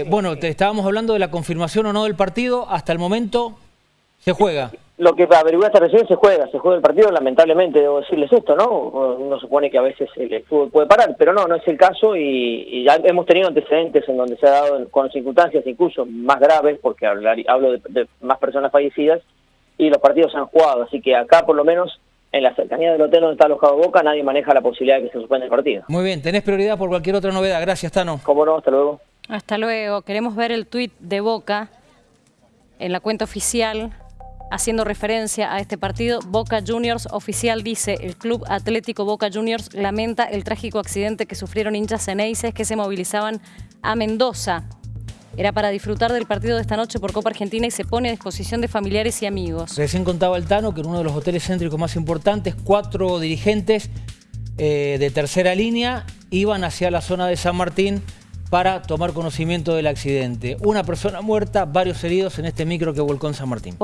Eh, bueno, te estábamos hablando de la confirmación o no del partido. Hasta el momento se juega. Lo que averiguaste recién se juega, se juega el partido, lamentablemente debo decirles esto, ¿no? Uno supone que a veces el fútbol puede parar, pero no, no es el caso y, y ya hemos tenido antecedentes en donde se ha dado con circunstancias incluso más graves, porque hablar, hablo de, de más personas fallecidas, y los partidos se han jugado, así que acá por lo menos en la cercanía del hotel donde está alojado Boca nadie maneja la posibilidad de que se suspenda el partido. Muy bien, tenés prioridad por cualquier otra novedad. Gracias, Tano. ¿Cómo no? Hasta luego. Hasta luego. Queremos ver el tuit de Boca en la cuenta oficial haciendo referencia a este partido. Boca Juniors oficial dice, el Club Atlético Boca Juniors lamenta el trágico accidente que sufrieron hinchas ceneices que se movilizaban a Mendoza. Era para disfrutar del partido de esta noche por Copa Argentina y se pone a disposición de familiares y amigos. Recién contaba el Tano que en uno de los hoteles céntricos más importantes, cuatro dirigentes eh, de tercera línea iban hacia la zona de San Martín para tomar conocimiento del accidente. Una persona muerta, varios heridos en este micro que volcó en San Martín.